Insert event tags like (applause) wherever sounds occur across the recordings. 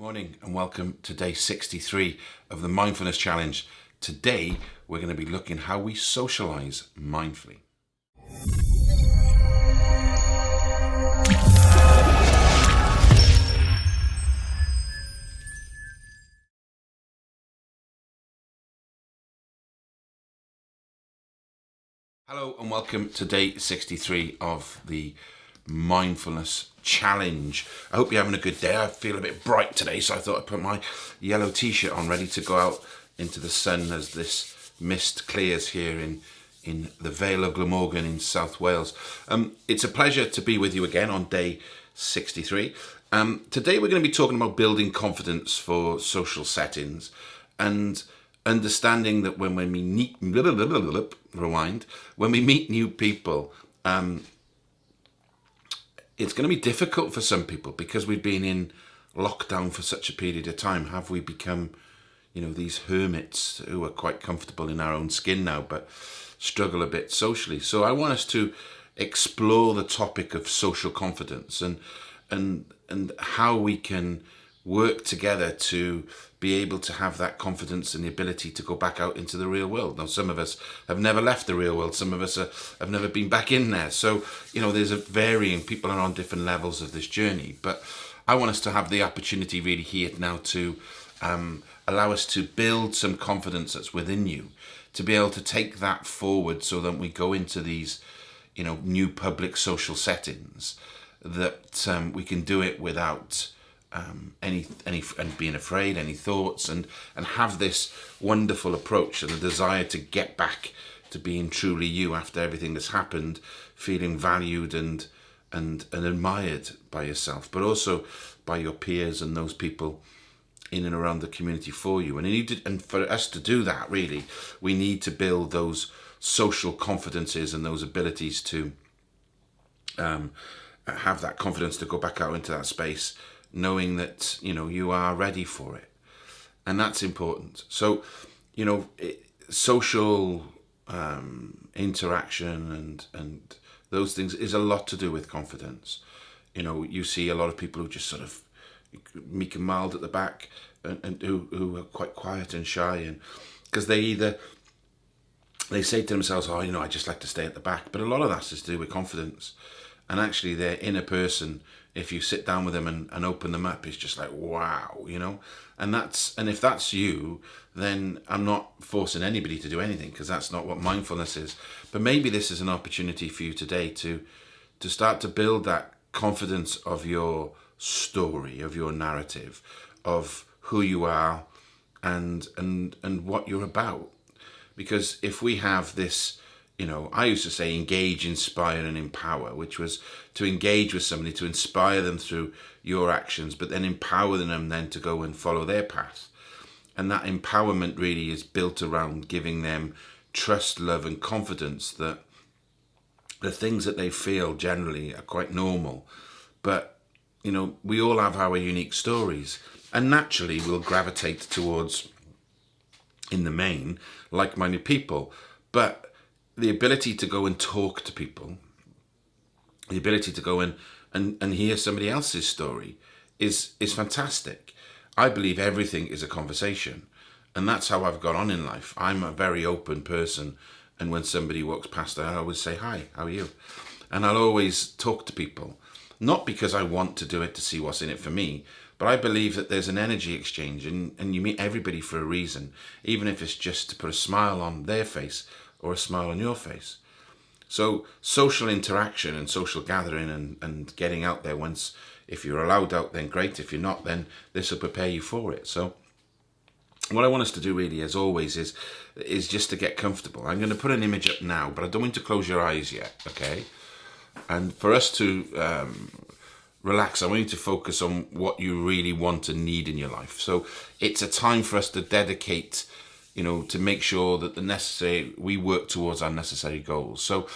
morning and welcome to day 63 of the Mindfulness Challenge. Today we're going to be looking how we socialize mindfully. Hello and welcome to day 63 of the mindfulness challenge. I hope you're having a good day. I feel a bit bright today, so I thought I'd put my yellow t-shirt on, ready to go out into the sun as this mist clears here in in the Vale of Glamorgan in South Wales. Um, it's a pleasure to be with you again on day 63. Um, today we're going to be talking about building confidence for social settings and understanding that when, when we meet, (laughs) rewind, when we meet new people, um, it's going to be difficult for some people because we've been in lockdown for such a period of time. Have we become, you know, these hermits who are quite comfortable in our own skin now, but struggle a bit socially? So I want us to explore the topic of social confidence and and and how we can work together to be able to have that confidence and the ability to go back out into the real world. Now, some of us have never left the real world. Some of us are, have never been back in there. So, you know, there's a varying, people are on different levels of this journey. But I want us to have the opportunity really here now to um, allow us to build some confidence that's within you, to be able to take that forward so that we go into these, you know, new public social settings, that um, we can do it without um, any any and being afraid, any thoughts, and and have this wonderful approach and a desire to get back to being truly you after everything that's happened, feeling valued and and and admired by yourself, but also by your peers and those people in and around the community for you. And you need to, and for us to do that, really, we need to build those social confidences and those abilities to um, have that confidence to go back out into that space knowing that you know you are ready for it. And that's important. So you know it, social um, interaction and and those things is a lot to do with confidence. You know you see a lot of people who just sort of meek and mild at the back and, and who, who are quite quiet and shy and because they either they say to themselves oh you know I just like to stay at the back. But a lot of that's to do with confidence. And actually their inner person if you sit down with them and, and open them up, it's just like, wow, you know? And that's, and if that's you, then I'm not forcing anybody to do anything because that's not what mindfulness is. But maybe this is an opportunity for you today to, to start to build that confidence of your story, of your narrative, of who you are and, and, and what you're about. Because if we have this, you know, I used to say engage, inspire and empower, which was to engage with somebody, to inspire them through your actions, but then empower them then to go and follow their path. And that empowerment really is built around giving them trust, love and confidence that the things that they feel generally are quite normal. But, you know, we all have our unique stories and naturally we'll gravitate towards, in the main, like-minded people. But the ability to go and talk to people, the ability to go and, and, and hear somebody else's story is, is fantastic. I believe everything is a conversation. And that's how I've got on in life. I'm a very open person. And when somebody walks past, I always say, hi, how are you? And I'll always talk to people. Not because I want to do it to see what's in it for me, but I believe that there's an energy exchange and, and you meet everybody for a reason, even if it's just to put a smile on their face or a smile on your face. So social interaction and social gathering and, and getting out there once, if you're allowed out, then great. If you're not, then this will prepare you for it. So what I want us to do really, as always, is is just to get comfortable. I'm going to put an image up now, but I don't want to close your eyes yet, okay? And for us to um, relax, I want you to focus on what you really want and need in your life. So it's a time for us to dedicate you know, to make sure that the necessary, we work towards our necessary goals. So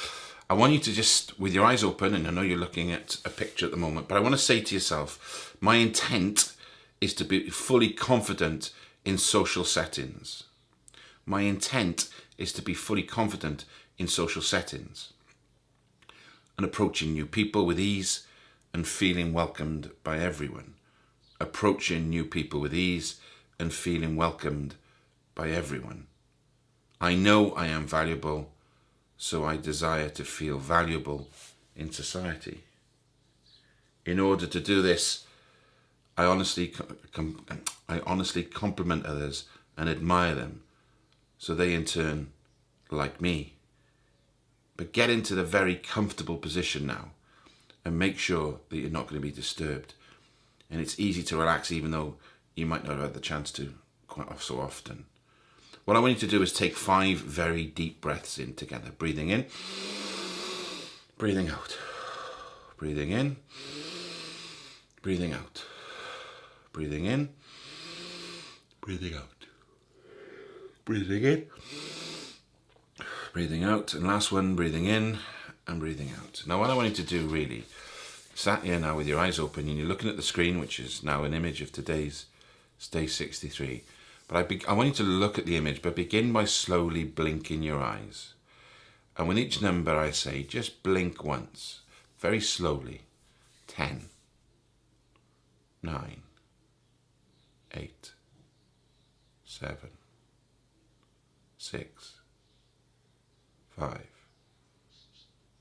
I want you to just, with your eyes open, and I know you're looking at a picture at the moment, but I want to say to yourself, my intent is to be fully confident in social settings. My intent is to be fully confident in social settings and approaching new people with ease and feeling welcomed by everyone. approaching new people with ease and feeling welcomed by everyone. I know I am valuable, so I desire to feel valuable in society. In order to do this, I honestly, I honestly compliment others and admire them, so they in turn like me. But get into the very comfortable position now and make sure that you're not going to be disturbed. And it's easy to relax even though you might not have had the chance to quite so often. What I want you to do is take five very deep breaths in together. Breathing in, breathing out, breathing in, breathing out, breathing in, breathing out, breathing in, breathing out, and last one, breathing in and breathing out. Now what I want you to do really, sat here now with your eyes open and you're looking at the screen, which is now an image of today's day 63. But I, I want you to look at the image, but begin by slowly blinking your eyes. And with each number I say, just blink once, very slowly. 10, 9, 8, 7, 6, five,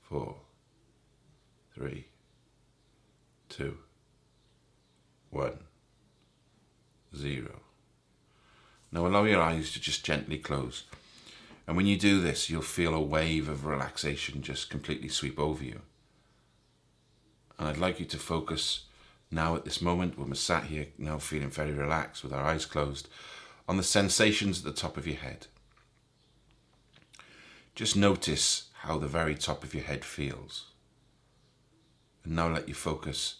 four, three, two, one, zero. Now allow your eyes to just gently close. And when you do this, you'll feel a wave of relaxation just completely sweep over you. And I'd like you to focus now at this moment when we're sat here now feeling very relaxed with our eyes closed on the sensations at the top of your head. Just notice how the very top of your head feels. And now let your focus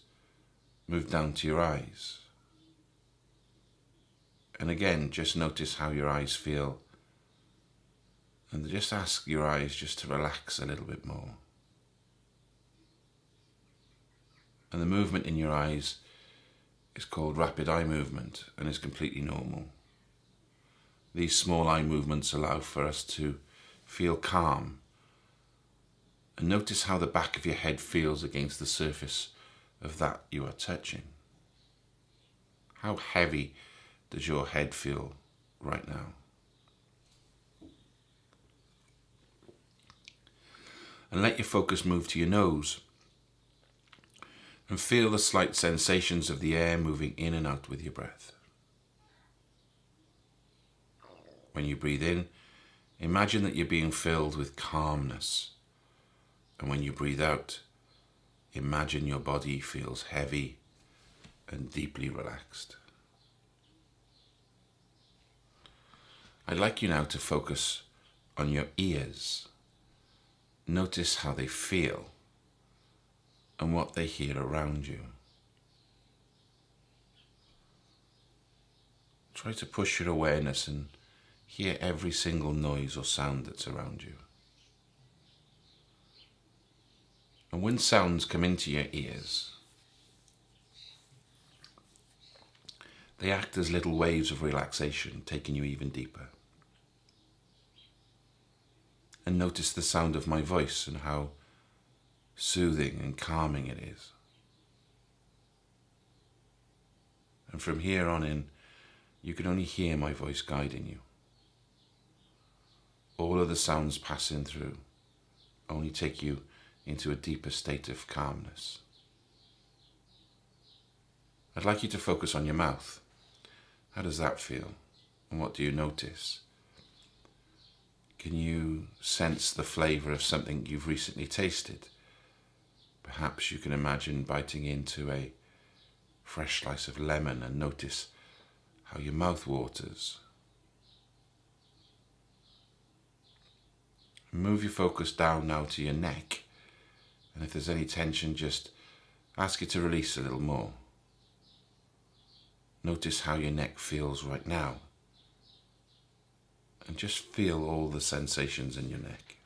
move down to your eyes. And again, just notice how your eyes feel. And just ask your eyes just to relax a little bit more. And the movement in your eyes is called rapid eye movement and is completely normal. These small eye movements allow for us to Feel calm. And notice how the back of your head feels against the surface of that you are touching. How heavy does your head feel right now? And let your focus move to your nose. And feel the slight sensations of the air moving in and out with your breath. When you breathe in, Imagine that you're being filled with calmness. And when you breathe out, imagine your body feels heavy and deeply relaxed. I'd like you now to focus on your ears. Notice how they feel and what they hear around you. Try to push your awareness and Hear every single noise or sound that's around you. And when sounds come into your ears, they act as little waves of relaxation, taking you even deeper. And notice the sound of my voice and how soothing and calming it is. And from here on in, you can only hear my voice guiding you all of the sounds passing through only take you into a deeper state of calmness. I'd like you to focus on your mouth. How does that feel? And what do you notice? Can you sense the flavour of something you've recently tasted? Perhaps you can imagine biting into a fresh slice of lemon and notice how your mouth waters Move your focus down now to your neck. And if there's any tension, just ask it to release a little more. Notice how your neck feels right now. And just feel all the sensations in your neck.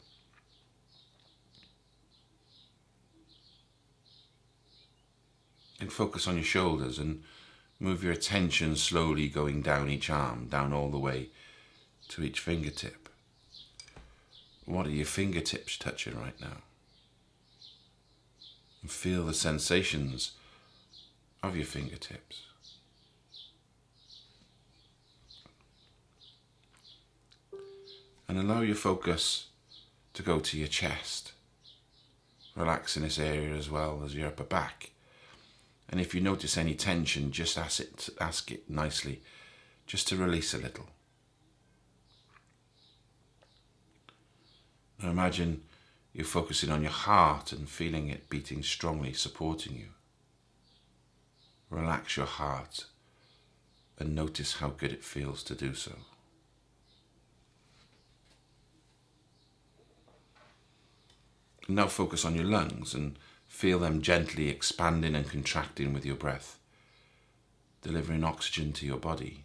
And focus on your shoulders and move your attention slowly going down each arm, down all the way to each fingertip. What are your fingertips touching right now? And feel the sensations of your fingertips. And allow your focus to go to your chest. Relax in this area as well as your upper back. And if you notice any tension, just ask it, ask it nicely, just to release a little. Now imagine you're focusing on your heart and feeling it beating strongly, supporting you. Relax your heart and notice how good it feels to do so. Now focus on your lungs and feel them gently expanding and contracting with your breath, delivering oxygen to your body.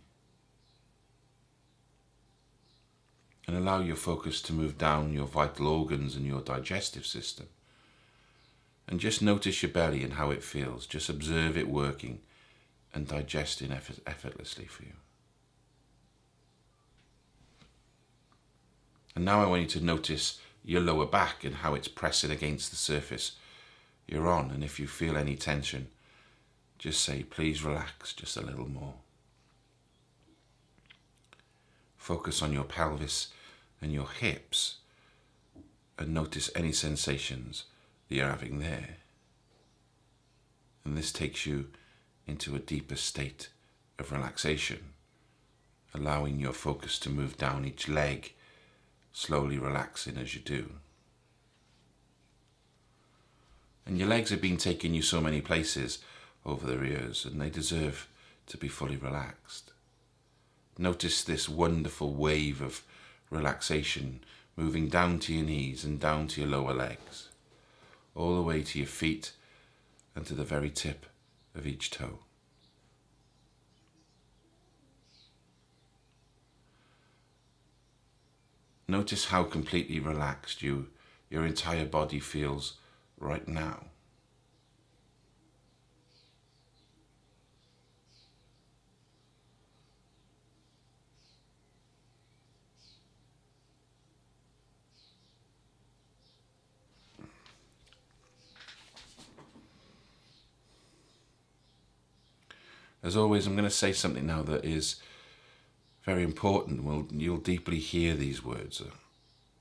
And allow your focus to move down your vital organs and your digestive system. And just notice your belly and how it feels. Just observe it working and digesting effort effortlessly for you. And now I want you to notice your lower back and how it's pressing against the surface you're on. And if you feel any tension, just say, please relax just a little more. Focus on your pelvis and your hips and notice any sensations that you're having there. And this takes you into a deeper state of relaxation, allowing your focus to move down each leg slowly relaxing as you do. And your legs have been taking you so many places over the years and they deserve to be fully relaxed. Notice this wonderful wave of relaxation moving down to your knees and down to your lower legs, all the way to your feet and to the very tip of each toe. Notice how completely relaxed you, your entire body feels right now. As always, I'm going to say something now that is very important. Well, you'll deeply hear these words uh,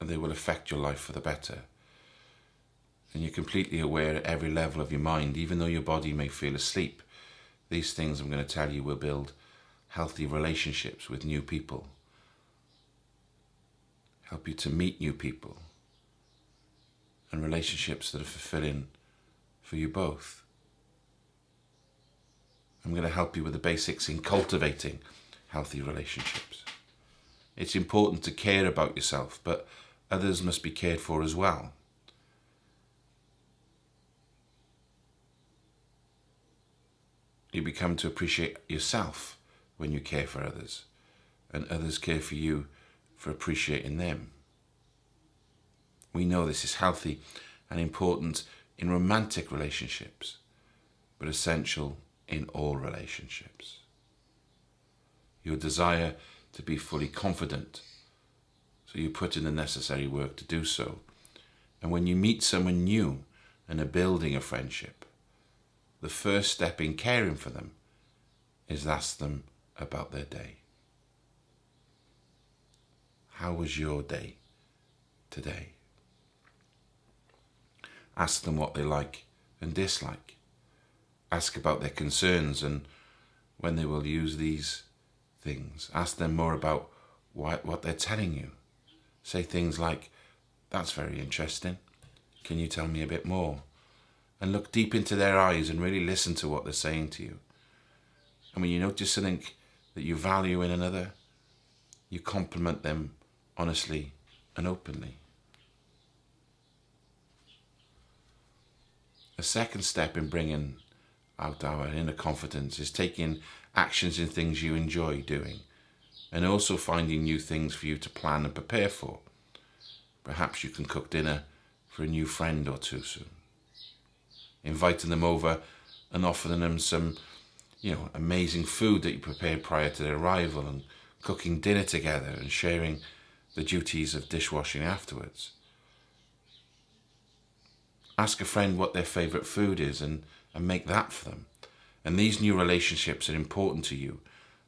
and they will affect your life for the better. And you're completely aware at every level of your mind, even though your body may feel asleep. These things I'm going to tell you will build healthy relationships with new people, help you to meet new people, and relationships that are fulfilling for you both. I'm going to help you with the basics in cultivating healthy relationships. It's important to care about yourself, but others must be cared for as well. You become to appreciate yourself when you care for others, and others care for you for appreciating them. We know this is healthy and important in romantic relationships, but essential in all relationships your desire to be fully confident. So you put in the necessary work to do so. And when you meet someone new and are building a friendship, the first step in caring for them is ask them about their day. How was your day today? Ask them what they like and dislike. Ask about their concerns and when they will use these things. Ask them more about why, what they're telling you. Say things like, that's very interesting. Can you tell me a bit more? And look deep into their eyes and really listen to what they're saying to you. And when you notice something that you value in another, you compliment them honestly and openly. A second step in bringing out our inner confidence is taking actions in things you enjoy doing, and also finding new things for you to plan and prepare for. Perhaps you can cook dinner for a new friend or two soon. Inviting them over and offering them some, you know, amazing food that you prepared prior to their arrival and cooking dinner together and sharing the duties of dishwashing afterwards. Ask a friend what their favourite food is and, and make that for them. And these new relationships are important to you,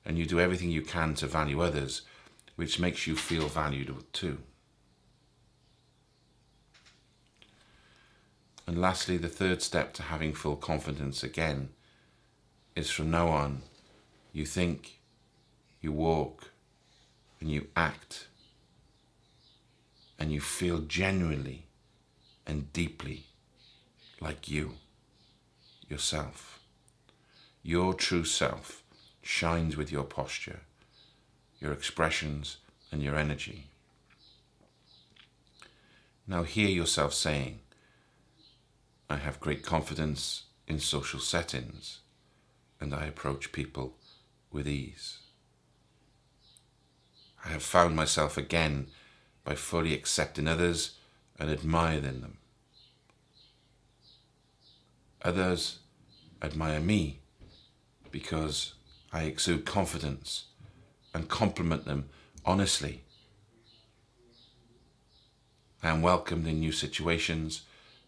and you do everything you can to value others, which makes you feel valued too. And lastly, the third step to having full confidence again is from now on, you think, you walk, and you act, and you feel genuinely and deeply like you, yourself. Your true self shines with your posture, your expressions, and your energy. Now hear yourself saying, I have great confidence in social settings and I approach people with ease. I have found myself again by fully accepting others and admiring them. Others admire me because I exude confidence and compliment them honestly. I am welcomed in new situations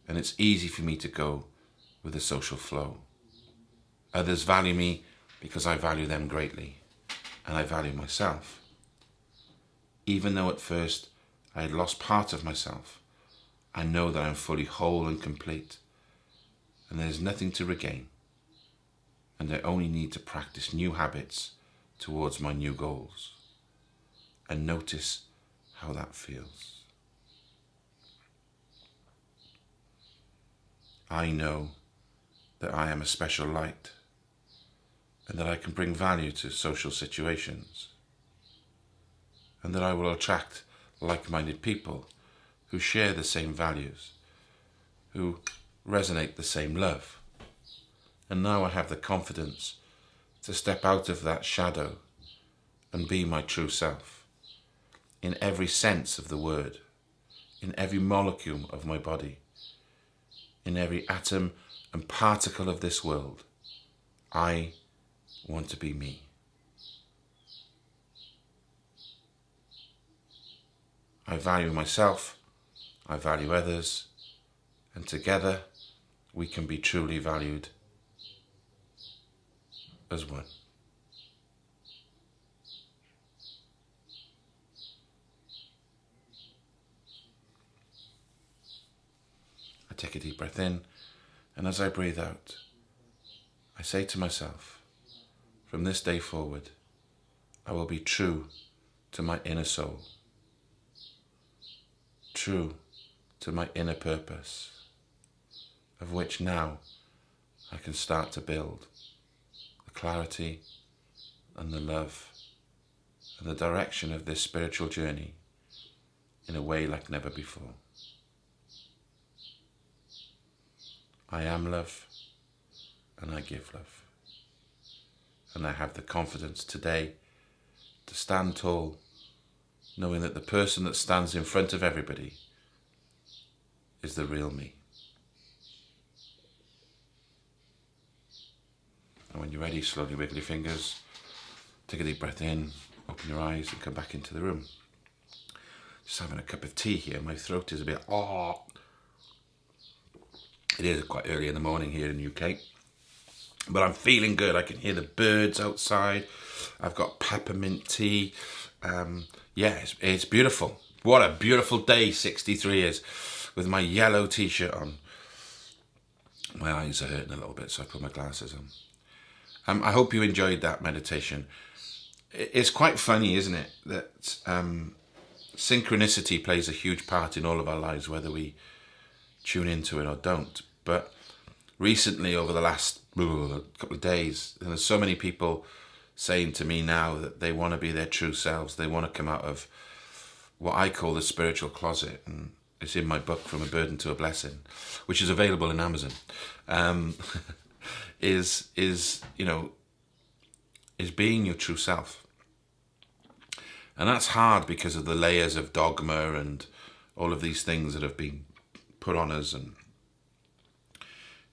and it's easy for me to go with the social flow. Others value me because I value them greatly and I value myself. Even though at first I had lost part of myself, I know that I'm fully whole and complete and there's nothing to regain and I only need to practice new habits towards my new goals and notice how that feels. I know that I am a special light and that I can bring value to social situations and that I will attract like-minded people who share the same values, who resonate the same love. And now I have the confidence to step out of that shadow and be my true self in every sense of the word, in every molecule of my body in every atom and particle of this world. I want to be me. I value myself, I value others, and together we can be truly valued as one. I take a deep breath in, and as I breathe out, I say to myself, from this day forward, I will be true to my inner soul, true to my inner purpose, of which now I can start to build clarity and the love and the direction of this spiritual journey in a way like never before. I am love and I give love. And I have the confidence today to stand tall, knowing that the person that stands in front of everybody is the real me. And when you're ready, slowly wiggle your fingers, take a deep breath in, open your eyes and come back into the room. Just having a cup of tea here, my throat is a bit, oh, it is quite early in the morning here in the UK. But I'm feeling good. I can hear the birds outside. I've got peppermint tea. Um, yeah, it's, it's beautiful. What a beautiful day 63 is with my yellow t-shirt on. My eyes are hurting a little bit, so I put my glasses on. Um, I hope you enjoyed that meditation. It's quite funny, isn't it, that um, synchronicity plays a huge part in all of our lives, whether we tune into it or don't. But recently, over the last (sighs) couple of days, there's so many people saying to me now that they want to be their true selves. They want to come out of what I call the spiritual closet. And it's in my book, From a Burden to a Blessing, which is available in Amazon. Um, (laughs) is, is, you know, is being your true self. And that's hard because of the layers of dogma and all of these things that have been put on us and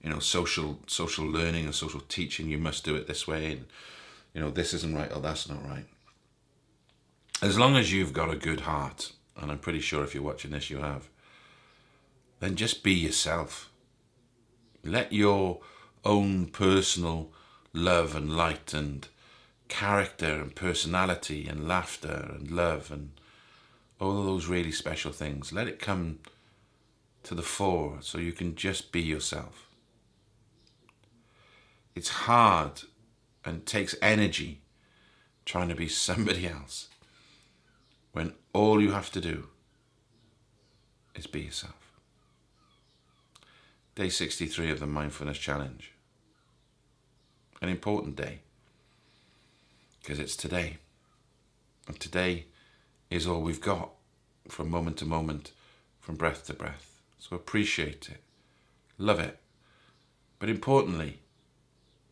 you know social social learning and social teaching you must do it this way and you know this isn't right or that's not right as long as you've got a good heart and i'm pretty sure if you're watching this you have then just be yourself let your own personal love and light and character and personality and laughter and love and all of those really special things. Let it come to the fore so you can just be yourself. It's hard and takes energy trying to be (laughs) somebody else when all you have to do is be yourself. Day 63 of the Mindfulness Challenge. An important day because it's today. And today is all we've got from moment to moment, from breath to breath. So appreciate it, love it. But importantly,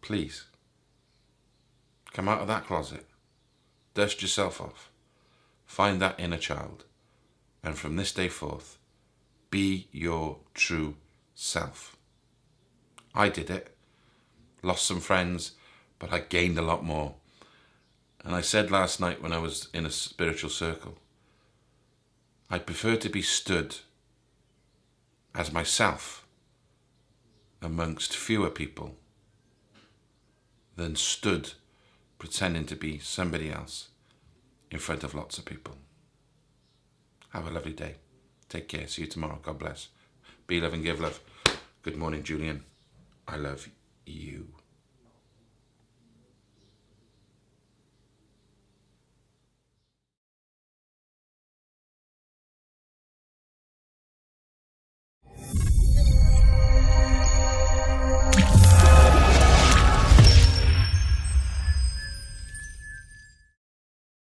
please come out of that closet, dust yourself off, find that inner child, and from this day forth, be your true self. I did it, lost some friends, but I gained a lot more. And I said last night when I was in a spiritual circle, I prefer to be stood as myself amongst fewer people than stood pretending to be somebody else in front of lots of people. Have a lovely day. Take care. See you tomorrow. God bless. Be love and give love. Good morning, Julian. I love you.